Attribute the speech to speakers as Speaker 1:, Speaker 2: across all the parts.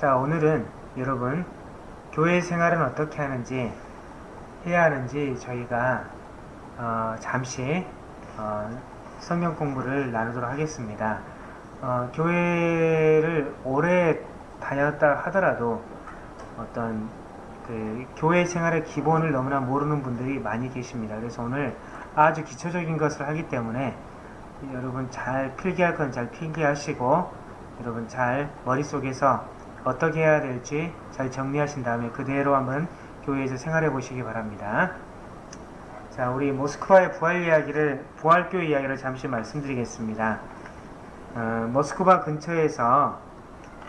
Speaker 1: 자 오늘은 여러분 교회 생활은 어떻게 하는지 해야 하는지 저희가 어, 잠시 어, 성경 공부를 나누도록 하겠습니다. 어, 교회를 오래 다녔다 하더라도 어떤 그 교회 생활의 기본을 너무나 모르는 분들이 많이 계십니다. 그래서 오늘 아주 기초적인 것을 하기 때문에 여러분 잘 필기할 건 잘 필기하시고 여러분 잘 머릿속에서 어떻게 해야 될지 잘 정리하신 다음에 그대로 한번 교회에서 생활해 보시기 바랍니다. 자, 우리 모스크바의 부활 이야기를, 부활교회 이야기를 잠시 말씀드리겠습니다. 어, 모스크바 근처에서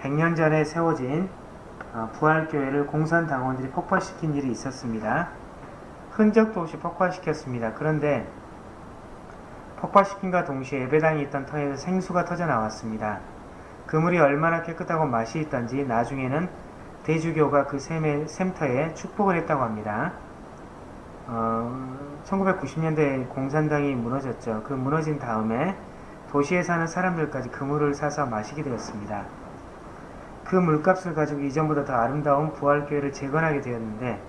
Speaker 1: 100년 전에 세워진 어, 부활교회를 공산당원들이 폭파시킨 일이 있었습니다. 흔적도 없이 폭파시켰습니다. 그런데 폭파시킨과 동시에 예배당이 있던 터에서 생수가 터져 나왔습니다. 그물이 얼마나 깨끗하고 맛이 있던지 나중에는 대주교가 그 샘의, 샘터에 축복을 했다고 합니다. 어, 1990년대에 공산당이 무너졌죠. 그 무너진 다음에 도시에 사는 사람들까지 그물을 사서 마시게 되었습니다. 그 물값을 가지고 이전보다 더 아름다운 부활교회를 재건하게 되었는데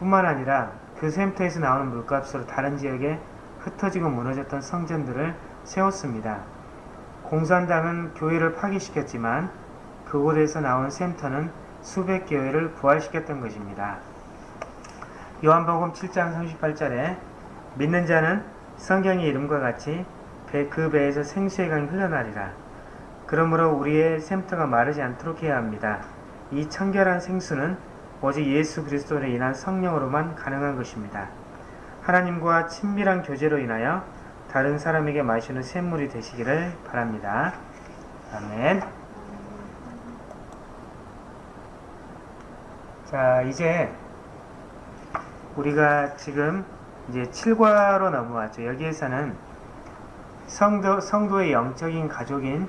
Speaker 1: 뿐만 아니라 그 샘터에서 나오는 물값으로 다른 지역에 흩어지고 무너졌던 성전들을 세웠습니다. 공산당은 교회를 파기시켰지만 그곳에서 나온 샘터는 수백 교회를 부활시켰던 것입니다. 요한복음 7장 38절에 믿는 자는 성경의 이름과 같이 배, 그 배에서 생수의 강이 흘러나리라. 그러므로 우리의 샘터가 마르지 않도록 해야 합니다. 이 청결한 생수는 오직 예수 그리스도로 인한 성령으로만 가능한 것입니다. 하나님과 친밀한 교제로 인하여 다른 사람에게 마시는 샘물이 되시기를 바랍니다. 아멘. 자, 이제 우리가 지금 이제 7과로 넘어왔죠. 여기에서는 성도, 성도의 영적인 가족인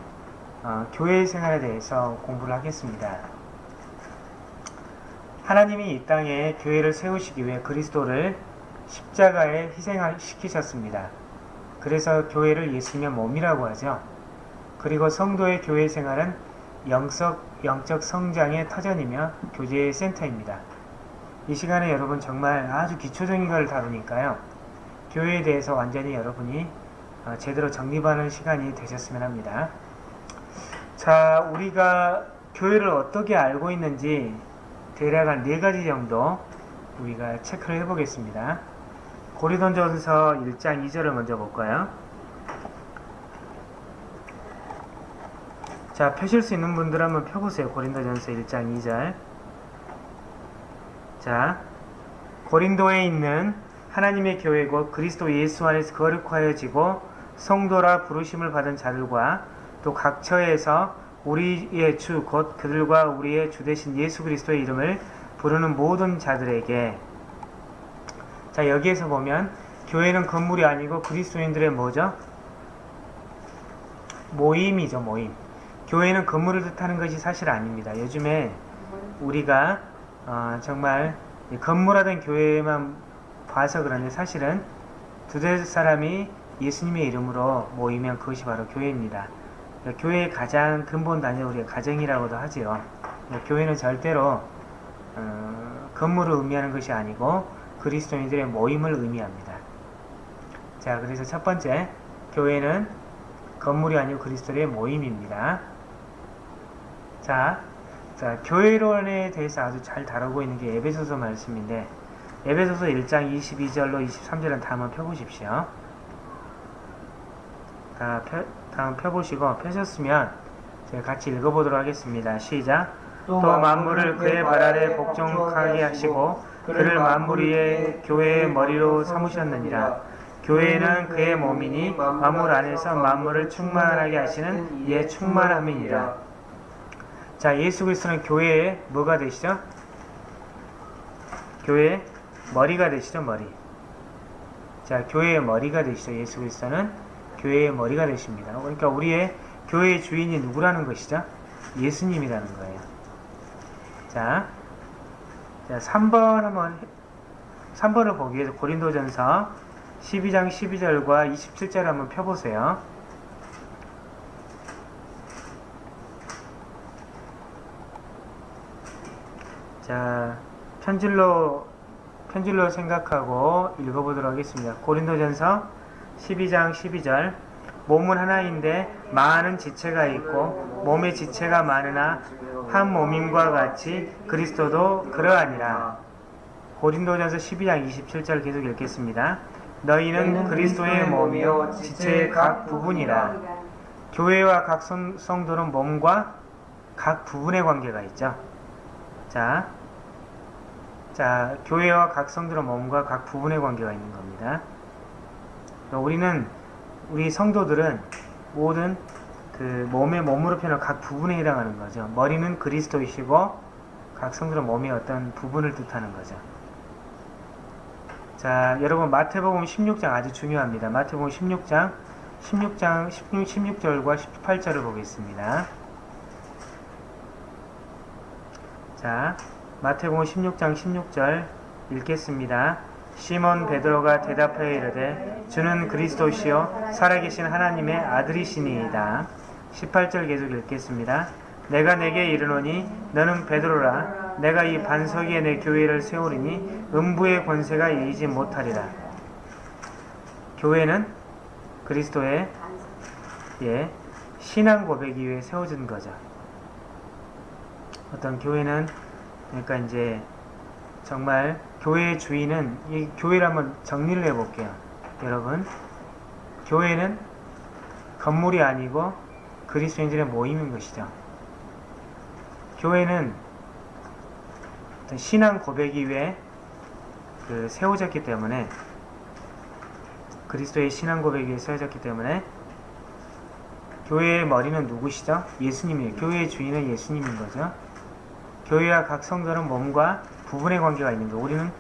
Speaker 1: 어, 교회 생활에 대해서 공부를 하겠습니다. 하나님이 이 땅에 교회를 세우시기 위해 그리스도를 십자가에 희생시키셨습니다. 그래서 교회를 예수님의 몸이라고 하죠. 그리고 성도의 교회 생활은 영적, 영적 성장의 터전이며 교제의 센터입니다. 이 시간에 여러분 정말 아주 기초적인 걸 다루니까요. 교회에 대해서 완전히 여러분이 어, 제대로 정립하는 시간이 되셨으면 합니다. 자, 우리가 교회를 어떻게 알고 있는지 대략 한 네 가지 정도 우리가 체크를 해보겠습니다. 고리돈전서 1장 2절을 먼저 볼까요? 자, 펴실 수 있는 분들 한번 펴보세요. 고린도전서 1장 2절. 자, 고린도에 있는 하나님의 교회고 그리스도 예수 안에서 거룩하여지고 성도라 부르심을 받은 자들과 또 각처에서 우리의 주 곧 그들과 우리의 주 대신 예수 그리스도의 이름을 부르는 모든 자들에게 자 여기에서 보면 교회는 건물이 아니고 그리스도인들의 뭐죠? 모임이죠 모임 교회는 건물을 뜻하는 것이 사실 아닙니다 요즘에 우리가 어, 정말 건물화된 교회만 봐서 그런데 사실은 두대 사람이 예수님의 이름으로 모이면 그것이 바로 교회입니다. 교회의 가장 근본 단위 우리가 가정이라고도 하지요. 교회는 절대로 어, 건물을 의미하는 것이 아니고 그리스도인들의 모임을 의미합니다. 자, 그래서 첫 번째 교회는 건물이 아니고 그리스도의 모임입니다. 자, 자, 교회론에 대해서 아주 잘 다루고 있는 게 에베소서 말씀인데 에베소서 1장 22절로 23절은 다 한번 펴보십시오. 다 펴, 다음 펴보시고 펴셨으면 제가 같이 읽어보도록 하겠습니다. 시작. 또 만물을 그의 발 아래 복종하게 하시고 그를 만물 위에 교회의 머리로 삼으셨느니라. 교회는 그의 몸이니 만물 안에서 만물을 충만하게 하시는 이의 충만함이니라. 자, 예수 그리스도는 교회의 뭐가 되시죠? 교회의 머리가 되시죠, 머리. 자, 교회의 머리가 되시죠. 예수 그리스도는 교회의 머리가 되십니다. 그러니까 우리의 교회의 주인이 누구라는 것이죠? 예수님이라는 거예요. 자, 자 3번 한번 3번을 보기 위해서 고린도전서 12장 12절과 27절 한번 펴보세요. 자, 편질로 편질로 생각하고 읽어보도록 하겠습니다. 고린도전서 12장 12절 몸은 하나인데 많은 지체가 있고 몸의 지체가 많으나 한 몸임과 같이 그리스도도 그러하니라. 고린도전서 12장 27절 계속 읽겠습니다. 너희는 그리스도의 몸이요 지체의 각 부분이라. 교회와 각 성, 성도는 몸과 각 부분의 관계가 있죠. 자, 자, 교회와 각 성도는 몸과 각 부분의 관계가 있는 겁니다. 우리는 우리 성도들은 모든 그 몸의 몸으로 표현한 각 부분에 해당하는 거죠. 머리는 그리스도이시고 각 성도는 몸의 어떤 부분을 뜻하는 거죠. 자, 여러분 마태복음 16장 아주 중요합니다. 마태복음 16장 16장 16, 16절과 18절을 보겠습니다. 자, 마태복음 16장 16절 읽겠습니다. 시몬 베드로가 대답하여 이르되 주는 그리스도시요 살아계신 하나님의 아들이시니이다. 18절 계속 읽겠습니다. 내가 내게 이르노니 너는 베드로라 내가 이 반석 위에 내 교회를 세우리니 음부의 권세가 이기지 못하리라. 교회는 그리스도의 예, 신앙 고백 이후에 세워진 거죠. 어떤 교회는 그러니까 이제 정말 교회의 주인은 이 교회를 한번 정리를 해볼게요. 여러분, 교회는 건물이 아니고 그리스도인들의 모임인 것이죠. 교회는 신앙 고백이 위해 그 세워졌기 때문에 그리스도의 신앙 고백이 위해 세워졌기 때문에 교회의 머리는 누구시죠? 예수님이에요. 교회의 주인은 예수님인 거죠. 교회와 각 성도는 몸과 부분의 관계가 있는 거. 우리는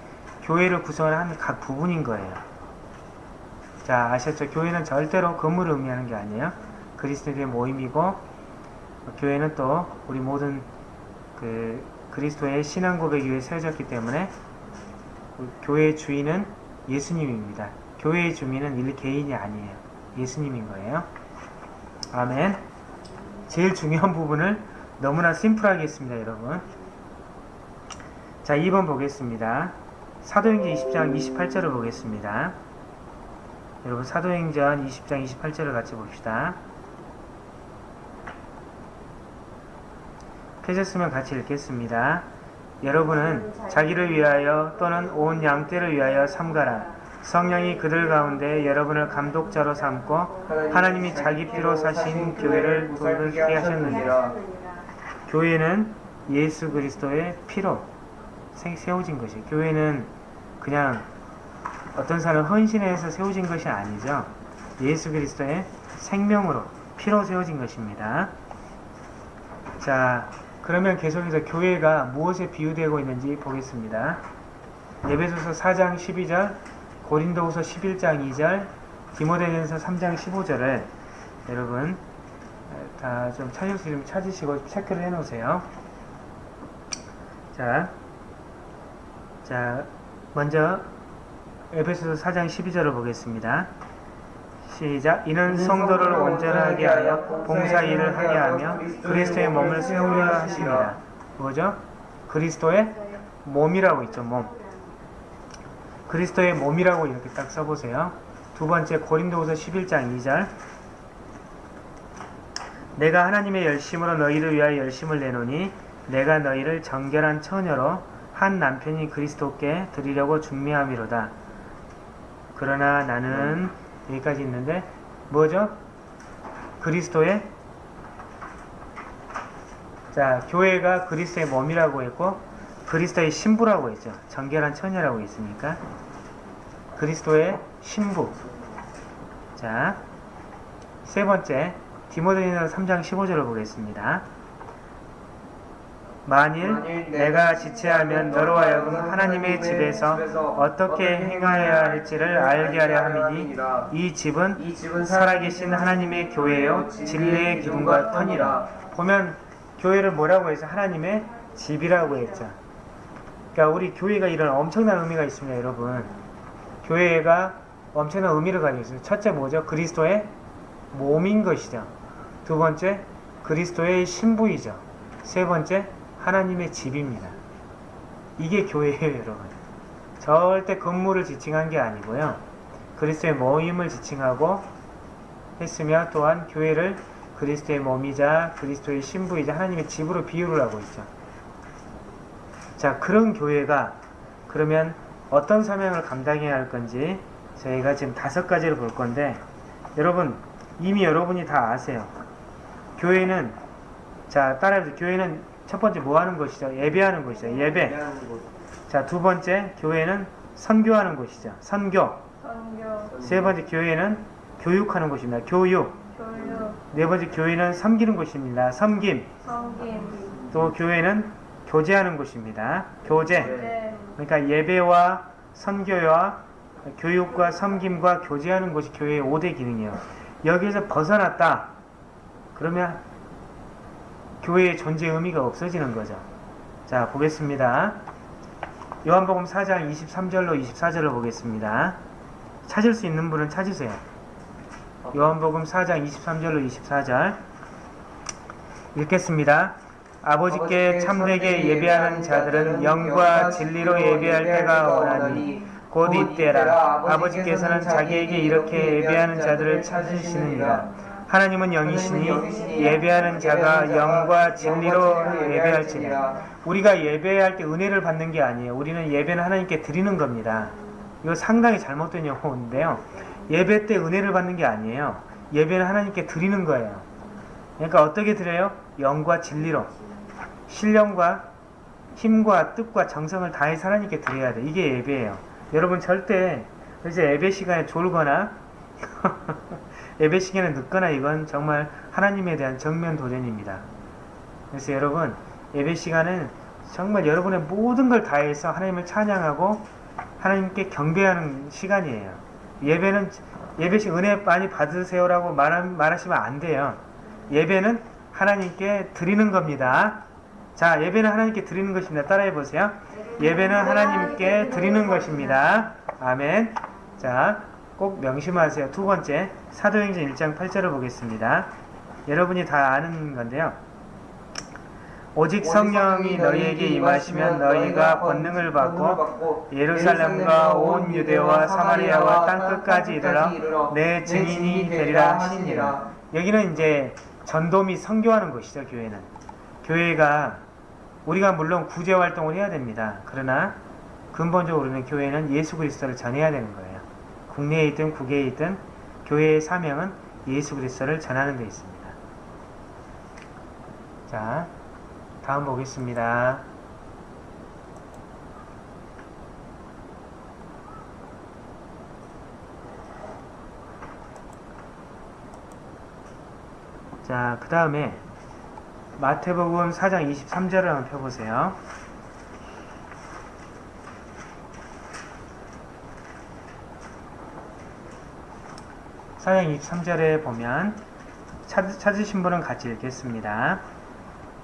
Speaker 1: 교회를 구성을 하는 각 부분인 거예요. 자, 아셨죠? 교회는 절대로 건물을 의미하는 게 아니에요. 그리스도의 모임이고 교회는 또 우리 모든 그 그리스도의 신앙 고백 위에 세워졌기 때문에 교회의 주인은 예수님입니다. 교회의 주민은 일 개인이 아니에요. 예수님인 거예요. 아멘. 제일 중요한 부분을 너무나 심플하게 했습니다, 여러분. 자, 2번 보겠습니다. 사도행전 20장 28절을 보겠습니다. 여러분, 사도행전 20장 28절을 같이 봅시다. 펴셨으면 같이 읽겠습니다. 여러분은 자기를 위하여 또는 온 양떼를 위하여 삼가라. 성령이 그들 가운데 여러분을 감독자로 삼고 하나님이 자기 피로 사신 교회를 돌게 하셨느니라. 교회는 예수 그리스도의 피로 세워진 것이 교회는 그냥 어떤 사람 헌신해서 세워진 것이 아니죠. 예수 그리스도의 생명으로 피로 세워진 것입니다. 자, 그러면 계속해서 교회가 무엇에 비유되고 있는지 보겠습니다. 예배소서 4장 12절, 고린도후서 11장 2절, 디모데전서 3장 15절을 여러분 다 좀 찾으시고 체크를 해놓으세요. 자, 자 먼저 에베소서 4장 12절을 보겠습니다. 시작. 이는 성도를 온전하게 하여 봉사 일을 하게 하며 그리스도의 몸을 세우려 하십니다. 뭐죠? 그리스도의 몸이라고 있죠. 몸. 그리스도의 몸이라고 이렇게 딱 써보세요. 두 번째 고린도후서 11장 2절. 내가 하나님의 열심으로 너희를 위하여 열심을 내노니 내가 너희를 정결한 처녀로 한 남편이 그리스도께 드리려고 준비함이로다. 그러나 나는 여기까지 있는데 뭐죠? 그리스도의 자 교회가 그리스도의 몸이라고 했고 그리스도의 신부라고 했죠. 정결한 처녀라고 했으니까 그리스도의 신부 자 세 번째 디모데전서 3장 15절을 보겠습니다. 만일 내가 지체하면 너로 하여금 하나님의 집에서 어떻게 행하여야 할지를 알게 하려 함이니 이 집은 살아계신 하나님의 교회요 진리의 기둥과 터니라. 보면 교회를 뭐라고 해서 하나님의 집이라고 했죠. 그러니까 우리 교회가 이런 엄청난 의미가 있습니다 여러분. 교회가 엄청난 의미를 가지고 있습니다. 첫째 뭐죠? 그리스도의 몸인 것이죠. 두 번째 그리스도의 신부이죠. 세 번째 하나님의 집입니다. 이게 교회예요, 여러분. 절대 건물을 지칭한 게 아니고요. 그리스도의 모임을 지칭하고 했으며 또한 교회를 그리스도의 몸이자 그리스도의 신부이자 하나님의 집으로 비유를 하고 있죠. 자, 그런 교회가 그러면 어떤 사명을 감당해야 할 건지 저희가 지금 다섯 가지를 볼 건데 여러분 이미 여러분이 다 아세요. 교회는 자 따라해보세요. 교회는 첫 번째 뭐 하는 것이죠? 예배하는 것이죠. 예배. 자 두 번째 교회는 선교하는 곳이죠. 선교.
Speaker 2: 선교,
Speaker 1: 세 번째 교회는 교육하는 곳입니다. 교육.
Speaker 2: 교육,
Speaker 1: 네 번째 교회는 섬기는 곳입니다.
Speaker 2: 섬김.
Speaker 1: 또 교회는 교제하는 곳입니다. 교제.
Speaker 2: 교제,
Speaker 1: 그러니까 예배와 선교와 교육과 섬김과 교제하는 것이 교회의 5대 기능이에요. 여기에서 벗어났다. 그러면 교회의 존재 의미가 없어지는 거죠. 자, 보겠습니다. 요한복음 4장 23절로 24절을 보겠습니다. 찾을 수 있는 분은 찾으세요. 요한복음 4장 23절로 24절 읽겠습니다. 아버지께 참되게 예배하는 자들은 영과 진리로 예배할 때가 오나니 곧 이때라 아버지께서는 자기에게 이렇게 예배하는 자들을 찾으시느니라 하나님은 영이시니 예배하는 자가 영과 진리로 예배할지니라. 우리가 예배할 때 은혜를 받는 게 아니에요. 우리는 예배는 하나님께 드리는 겁니다. 이거 상당히 잘못된 용어인데요. 예배 때 은혜를 받는 게 아니에요. 예배는 하나님께 드리는 거예요. 그러니까 어떻게 드려요? 영과 진리로. 신령과 힘과 뜻과 정성을 다해서 하나님께 드려야 돼. 이게 예배예요. 여러분 절대 이제 예배 시간에 졸거나 예배 시간에 늦거나 이건 정말 하나님에 대한 정면 도전입니다. 그래서 여러분 예배 시간은 정말 여러분의 모든 걸 다해서 하나님을 찬양하고 하나님께 경배하는 시간이에요. 예배는 예배 시 은혜 많이 받으세요라고 말, 말하시면 안 돼요. 예배는 하나님께 드리는 겁니다. 자, 예배는 하나님께 드리는 것입니다. 따라해 보세요. 예배는 하나님께 드리는 것입니다. 아멘. 자, 꼭 명심하세요. 두 번째, 사도행전 1장 8절을 보겠습니다. 여러분이 다 아는 건데요. 오직 성령이 너희에게 임하시면 너희가 권능을 받고 예루살렘과 온 유대와 사마리아와 땅끝까지 이르러 내 증인이 되리라 하시니라. 여기는 이제 전도 및 선교하는 것이죠, 교회는. 교회가 우리가 물론 구제 활동을 해야 됩니다. 그러나 근본적으로는 교회는 예수 그리스도를 전해야 되는 거예요. 국내에 있든 국외에 있든 교회의 사명은 예수 그리스도를 전하는 데 있습니다. 자, 다음 보겠습니다. 자, 그 다음에 마태복음 4장 23절을 한번 펴보세요. 사장 23절에 보면 찾, 찾으신 분은 같이 읽겠습니다.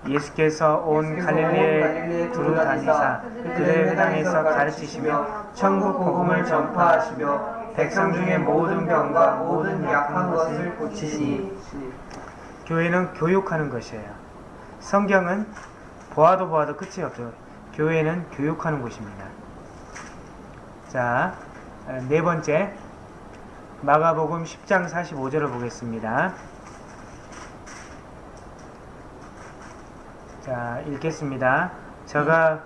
Speaker 1: 예수께서 온 갈릴리에 두루 다니사 그들의 회당에서 가르치시며 천국 복음을 전파하시며 백성 중에 모든 병과 모든 약한 것을 고치시니 교회는 교육하는 것이에요. 성경은 보아도 보아도 끝이 없죠. 교회는 교육하는 곳입니다. 자, 네 번째 마가복음 10장 45절을 보겠습니다. 자, 읽겠습니다. 저가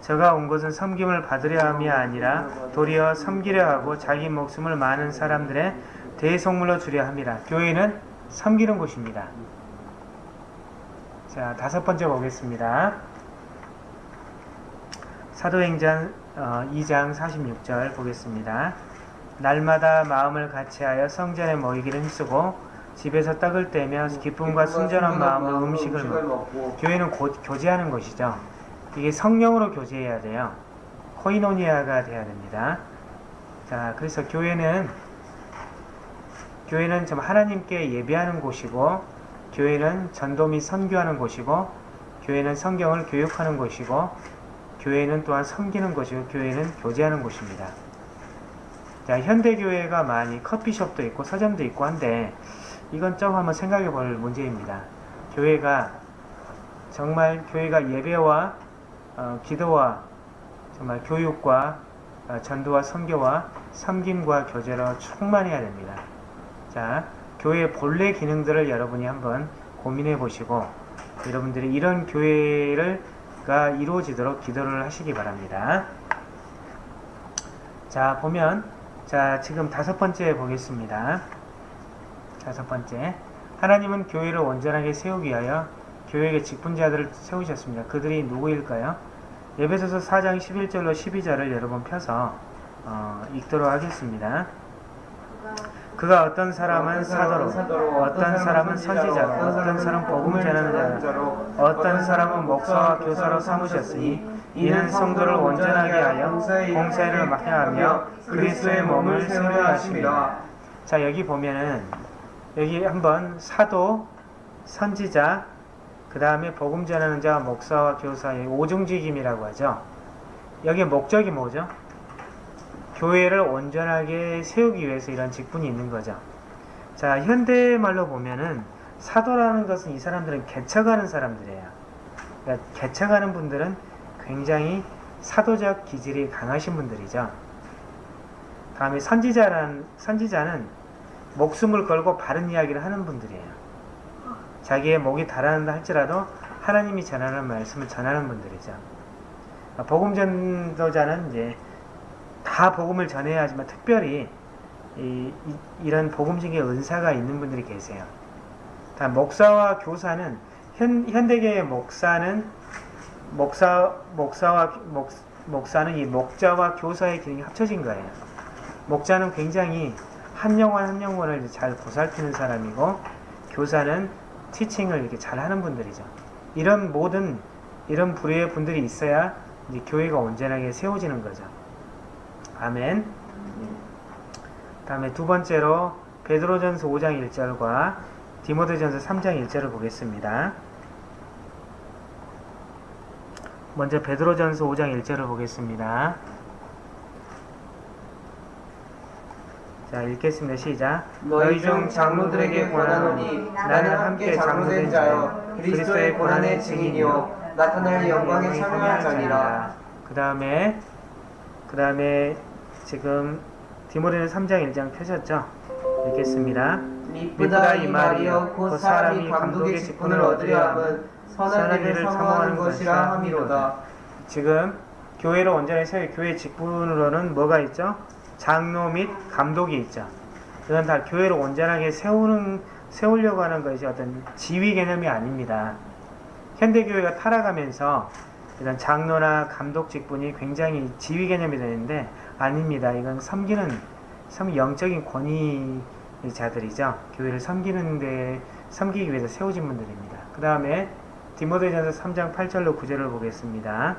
Speaker 1: 저가 온 것은 섬김을 받으려 함이 아니라 도리어 섬기려 하고 자기 목숨을 많은 사람들의 대속물로 주려 함이라. 교회는 섬기는 곳입니다. 자, 다섯 번째 보겠습니다. 사도행전 어, 2장 46절 보겠습니다. 날마다 마음을 같이하여 성전에 모이기를 힘쓰고 집에서 떡을 떼며 기쁨과 순전한 마음으로 음식을 먹고 교회는 곧 교제하는 것이죠. 이게 성령으로 교제해야 돼요. 코이노니아가 돼야 됩니다. 자, 그래서 교회는 교회는 좀 하나님께 예배하는 곳이고 교회는 전도 및 선교하는 곳이고 교회는 성경을 교육하는 곳이고 교회는 또한 섬기는 곳이고 교회는 교제하는 곳입니다. 자, 현대 교회가 많이 커피숍도 있고 서점도 있고 한데 이건 좀 한번 생각해 볼 문제입니다. 교회가 정말 교회가 예배와 어, 기도와 정말 교육과 어, 전도와 선교와 섬김과 교제로 충만해야 됩니다. 자, 교회의 본래 기능들을 여러분이 한번 고민해 보시고 여러분들이 이런 교회를가 이루어지도록 기도를 하시기 바랍니다. 자, 보면 자, 지금 다섯 번째 보겠습니다. 다섯 번째. 하나님은 교회를 온전하게 세우기 위하여 교회의 직분자들을 세우셨습니다. 그들이 누구일까요? 예배소서 4장 11절로 12절을 여러분 펴서 어, 읽도록 하겠습니다. 그가 어떤 사람은 사도로, 어떤 사람은 선지자로, 어떤 사람은 복음을 전하는 자로, 어떤 사람은 목사와 교사로 삼으셨으니 이는 성도를 온전하게 하여 공사일을 맡겨하며 그리스도의 몸을 세우려 하십니다. 자 여기 보면은 여기 한번 사도, 선지자, 그 다음에 복음 전하는 자, 목사와 교사의 오중직임이라고 하죠. 여기에 목적이 뭐죠? 교회를 온전하게 세우기 위해서 이런 직분이 있는 거죠. 자, 현대말로 보면은 사도라는 것은 이 사람들은 개척하는 사람들이에요. 그러니까 개척하는 분들은 굉장히 사도적 기질이 강하신 분들이죠. 다음에 선지자란 선지자는 목숨을 걸고 바른 이야기를 하는 분들이에요. 자기의 목이 달아난다 할지라도 하나님이 전하는 말씀을 전하는 분들이죠. 복음 전도자는 이제 다 복음을 전해야 하지만 특별히 이, 런 복음적인 은사가 있는 분들이 계세요. 다 목사와 교사는 현, 현대계의 목사는 목사 목사와 목, 목사는 이 목자와 교사의 기능이 합쳐진 거예요. 목자는 굉장히 한 영혼 한 영혼을 잘 보살피는 사람이고 교사는 티칭을 이렇게 잘 하는 분들이죠. 이런 모든 이런 부류의 분들이 있어야 이제 교회가 온전하게 세워지는 거죠. 아멘. 다음에 두 번째로 베드로전서 5장 1절과 디모데전서 3장 1절을 보겠습니다. 먼저 베드로전서 5장 1절을 보겠습니다. 자, 읽겠습니다. 시작.
Speaker 3: 너희 중 장로들에게 권하노니 나는 함께 장로된 자여 그리스도의 고난의 증인이요 나타날 영광에 참여할 자니라.
Speaker 1: 그 다음에 그 다음에 지금 디모데는 3장 1장 펴셨죠? 읽겠습니다.
Speaker 3: 미쁘다 이 말이여 곧 사람이 감독의 직분을 얻으려 함은 선한 일을 사모하는 것이라 함이로다.
Speaker 1: 지금 교회를 온전히 세워 교회 직분으로는 뭐가 있죠? 장로 및 감독이 있죠. 이건 다 교회를 온전하게 세우는 세우려고 하는 것이 어떤 지위 개념이 아닙니다. 현대 교회가 타락하면서 이런 장로나 감독 직분이 굉장히 지위 개념이 되는데 아닙니다. 이건 섬기는 섬 영적인 권위자들이죠. 교회를 섬기는데 섬기기 위해서 세워진 분들입니다. 그 다음에 디모데전서 3장 8절로 9절을 보겠습니다.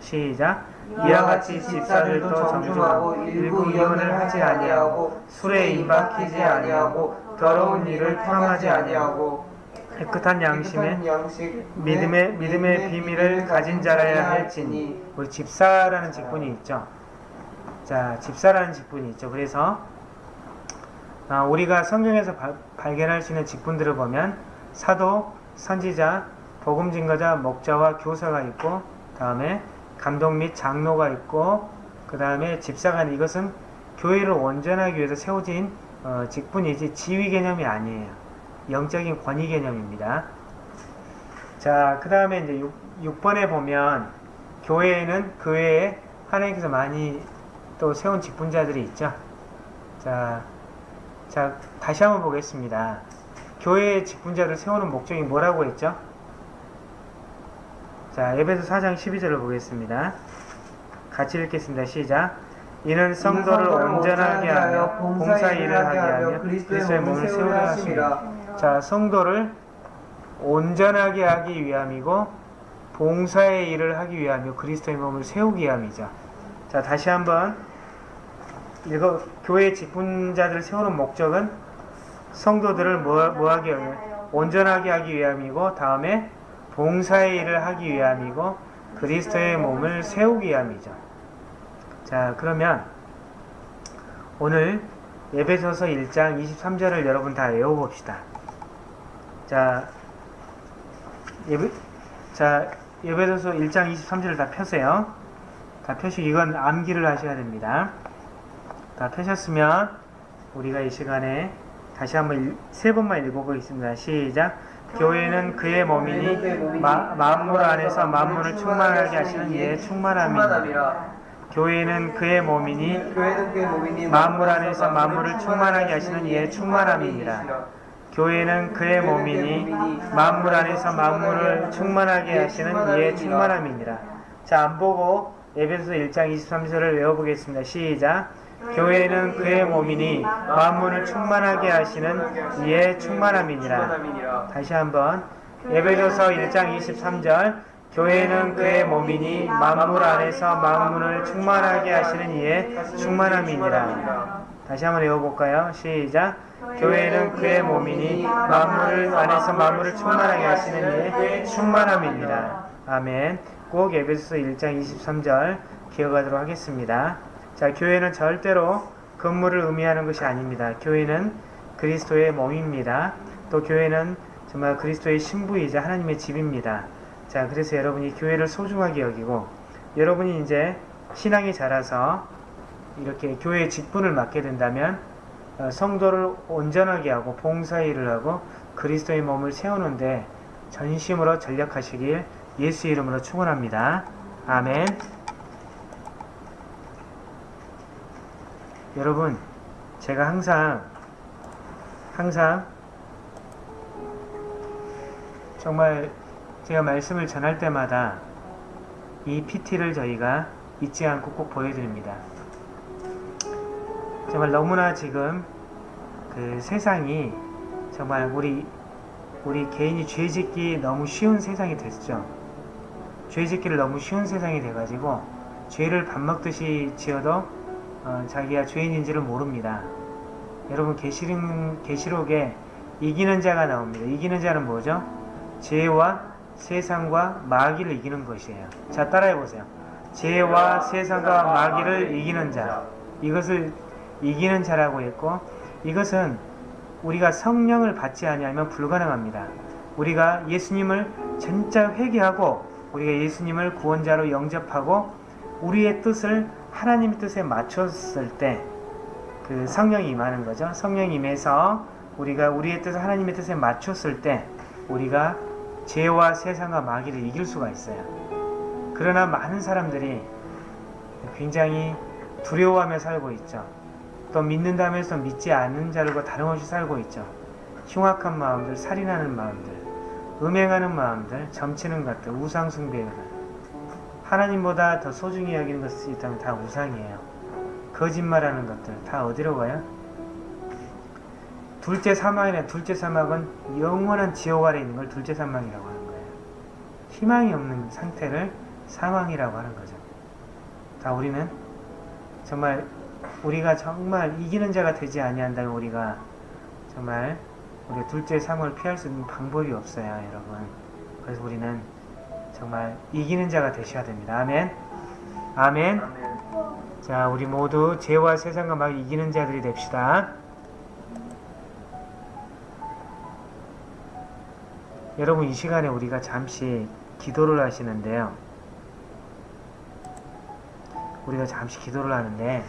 Speaker 1: 시작. 이와 같이 집사들도 정중하고 일부 이혼을 하지 아니하고 술에 임박히지 아니하고 더러운 일을 탐하지 아니하고 깨끗한 양심에
Speaker 3: 양식
Speaker 1: 믿음의 믿음의 비밀을 가진 자라야 할지니 우리 집사라는 직분이 있죠. 자, 집사라는 직분이 있죠. 그래서 아, 우리가 성경에서 바- 발견할 수 있는 직분들을 보면 사도, 선지자, 복음 증거자, 목자와 교사가 있고 다음에 감독 및 장로가 있고 그 다음에 집사가 이것은 교회를 온전하기 위해서 세워진 어, 직분이지 지위 개념이 아니에요. 영적인 권위 개념입니다. 자, 그 다음에 이제 6, 번에 보면 교회에는 그 외에 하나님께서 많이 또 세운 직분자들이 있죠. 자, 자, 다시 한번 보겠습니다. 교회의 직분자를 세우는 목적이 뭐라고 했죠? 자, 에베소 4장 12절을 보겠습니다. 같이 읽겠습니다. 시작. 이는 성도를 온전하게 하여 봉사 일을 하게 하며 그리스도의 몸을 세우려 하십니다. 자, 성도를 온전하게 하기 위함이고 봉사의 일을 하기 위하며 그리스도의 몸을 세우기 위함이죠. 자, 다시 한번 이거 교회 직분자들을 세우는 목적은 성도들을 뭐, 뭐 하기 위하여 온전하게 하기 위함이고 다음에 봉사의 일을 하기 위함이고 그리스도의 몸을 세우기 위함이죠. 자, 그러면 오늘 예배소서 1장 23절을 여러분 다 외워봅시다. 자, 예배, 자, 예배소서 1장 23절을 다 펴세요. 다 펴시고 이건 암기를 하셔야 됩니다. 다 펴셨으면 우리가 이 시간에 다시 한번 일- 세 번만 읽어보겠습니다. 시작. 교회는 그의 몸이니 마, 만물 안에서 만물을 충만하게 하시는 이의 충만함이니라.
Speaker 3: 충만함이라
Speaker 1: 교회는 그의 몸이니 만물 안에서 만물을 충만하게 하시는 이의 충만함이니라. 교회는 그의 몸이니 만물 안에서 만물을 충만하게 하시는 이의 충만함이니라. 자, 안 보고 에베소서 1장 23절을 외워보겠습니다. 시작. 교회는 그의 몸이니 만물을 충만하게 하시는 이의 충만함이니라. 다시 한번 에베소서 1장 23절 교회는 그의 몸이니 만물 안에서 만물을 충만하게 하시는 이의 충만함이니라. 다시 한번 외워볼까요? 시작. 교회는 그의 몸이니 만물을 안에서 만물을 충만하게 하시는 이의 충만함이니라. 아멘. 꼭 에베소서 1장 23절 기억하도록 하겠습니다. 자, 교회는 절대로 건물을 의미하는 것이 아닙니다. 교회는 그리스도의 몸입니다. 또 교회는 정말 그리스도의 신부이자 하나님의 집입니다. 자, 그래서 여러분이 교회를 소중하게 여기고 여러분이 이제 신앙이 자라서 이렇게 교회의 직분을 맡게 된다면 어, 성도를 온전하게 하고 봉사일을 하고 그리스도의 몸을 세우는데 전심으로 전력하시길 예수 이름으로 축원합니다. 아멘. 여러분, 제가 항상 항상 정말 제가 말씀을 전할 때마다 이 PT를 저희가 잊지 않고 꼭 보여드립니다. 정말 너무나 지금 그 세상이 정말 우리 우리 개인이 죄짓기 너무 쉬운 세상이 됐죠. 죄짓기를 너무 쉬운 세상이 돼가지고 죄를 밥 먹듯이 지어도 어, 자기가 죄인인지를 모릅니다. 여러분 계시록, 계시록에 이기는 자가 나옵니다. 이기는 자는 뭐죠? 죄와 세상과 마귀를 이기는 것이에요. 자 따라해 보세요. 죄와 세상과 마귀를 이기는 자. 이것을 이기는 자라고 했고 이것은 우리가 성령을 받지 아니하면 불가능합니다. 우리가 예수님을 진짜 회개하고 우리가 예수님을 구원자로 영접하고 우리의 뜻을 하나님의 뜻에 맞췄을 때 그 성령이 임하는 거죠. 성령이 임해서 우리가 우리의 뜻을 하나님의 뜻에 맞췄을 때 우리가 죄와 세상과 마귀를 이길 수가 있어요. 그러나 많은 사람들이 굉장히 두려워하며 살고 있죠. 또 믿는다면서 믿지 않는 자들과 다름없이 살고 있죠. 흉악한 마음들, 살인하는 마음들, 음행하는 마음들, 점치는 것들, 우상숭배들. 하나님보다 더 소중히 여기는 것이 있다면 다 우상이에요. 거짓말하는 것들 다 어디로 가요? 둘째 사망이네. 둘째 사망은 영원한 지옥 아래 있는 걸 둘째 사망이라고 하는 거예요. 희망이 없는 상태를 사망이라고 하는 거죠. 다 우리는 정말 우리가 정말 이기는 자가 되지 아니한다면 우리가 정말 우리 둘째 사망을 피할 수 있는 방법이 없어요, 여러분. 그래서 우리는 정말 이기는 자가 되셔야 됩니다. 아멘.
Speaker 3: 아멘.
Speaker 1: 자, 우리 모두 죄와 세상과 막 이기는 자들이 됩시다. 여러분, 이 시간에 우리가 잠시 기도를 하시는데요. 우리가 잠시 기도를 하는데,